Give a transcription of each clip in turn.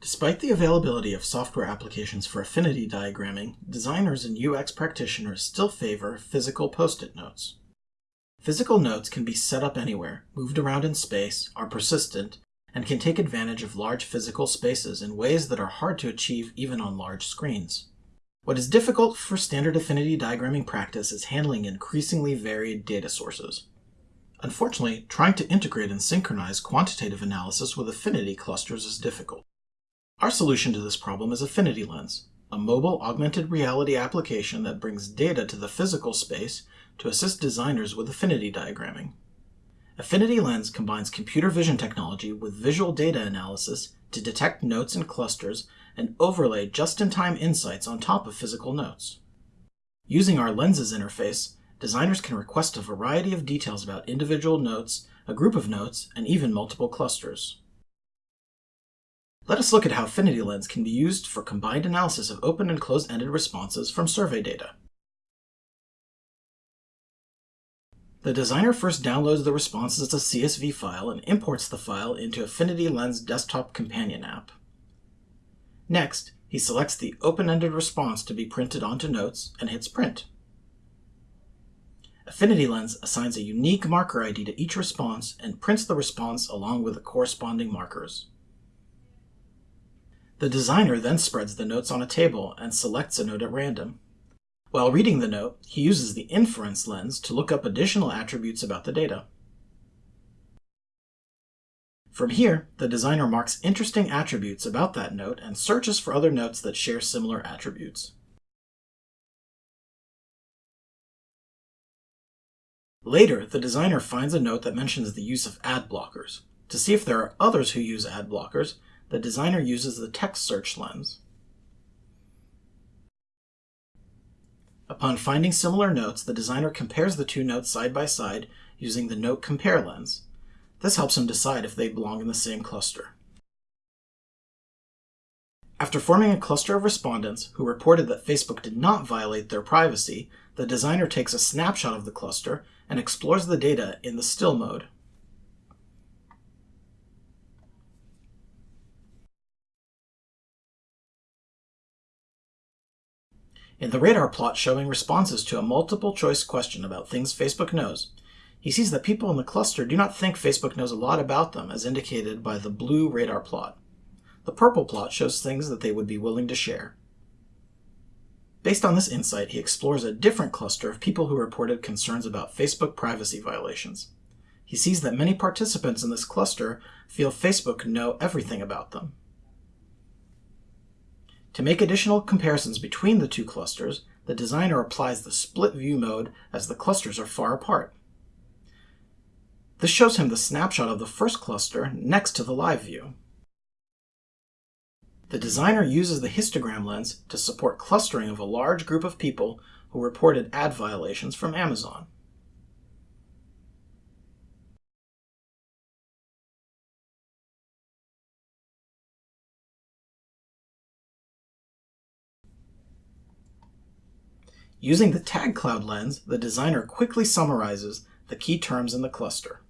Despite the availability of software applications for affinity diagramming, designers and UX practitioners still favor physical post-it notes. Physical notes can be set up anywhere, moved around in space, are persistent, and can take advantage of large physical spaces in ways that are hard to achieve even on large screens. What is difficult for standard affinity diagramming practice is handling increasingly varied data sources. Unfortunately, trying to integrate and synchronize quantitative analysis with affinity clusters is difficult. Our solution to this problem is Affinity Lens, a mobile augmented reality application that brings data to the physical space to assist designers with affinity diagramming. Affinity Lens combines computer vision technology with visual data analysis to detect notes and clusters and overlay just-in-time insights on top of physical notes. Using our Lenses interface, designers can request a variety of details about individual notes, a group of notes, and even multiple clusters. Let us look at how Affinity Lens can be used for combined analysis of open and closed-ended responses from survey data. The designer first downloads the responses as a CSV file and imports the file into Affinity Lens Desktop Companion app. Next, he selects the open-ended response to be printed onto notes and hits print. Affinity Lens assigns a unique marker ID to each response and prints the response along with the corresponding markers. The designer then spreads the notes on a table and selects a note at random. While reading the note, he uses the inference lens to look up additional attributes about the data. From here, the designer marks interesting attributes about that note and searches for other notes that share similar attributes. Later, the designer finds a note that mentions the use of ad blockers. To see if there are others who use ad blockers, the designer uses the text search lens. Upon finding similar notes, the designer compares the two notes side by side using the Note Compare lens. This helps him decide if they belong in the same cluster. After forming a cluster of respondents who reported that Facebook did not violate their privacy, the designer takes a snapshot of the cluster and explores the data in the still mode. In the radar plot showing responses to a multiple choice question about things Facebook knows, he sees that people in the cluster do not think Facebook knows a lot about them as indicated by the blue radar plot. The purple plot shows things that they would be willing to share. Based on this insight, he explores a different cluster of people who reported concerns about Facebook privacy violations. He sees that many participants in this cluster feel Facebook know everything about them. To make additional comparisons between the two clusters, the designer applies the split view mode as the clusters are far apart. This shows him the snapshot of the first cluster next to the live view. The designer uses the histogram lens to support clustering of a large group of people who reported ad violations from Amazon. Using the tag cloud lens, the designer quickly summarizes the key terms in the cluster.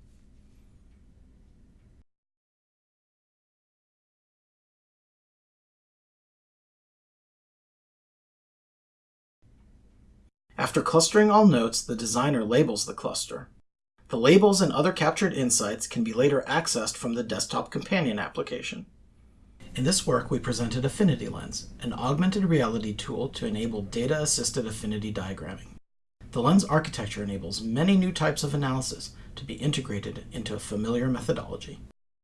After clustering all notes, the designer labels the cluster. The labels and other captured insights can be later accessed from the Desktop Companion application. In this work, we presented Affinity Lens, an augmented reality tool to enable data-assisted affinity diagramming. The lens architecture enables many new types of analysis to be integrated into a familiar methodology.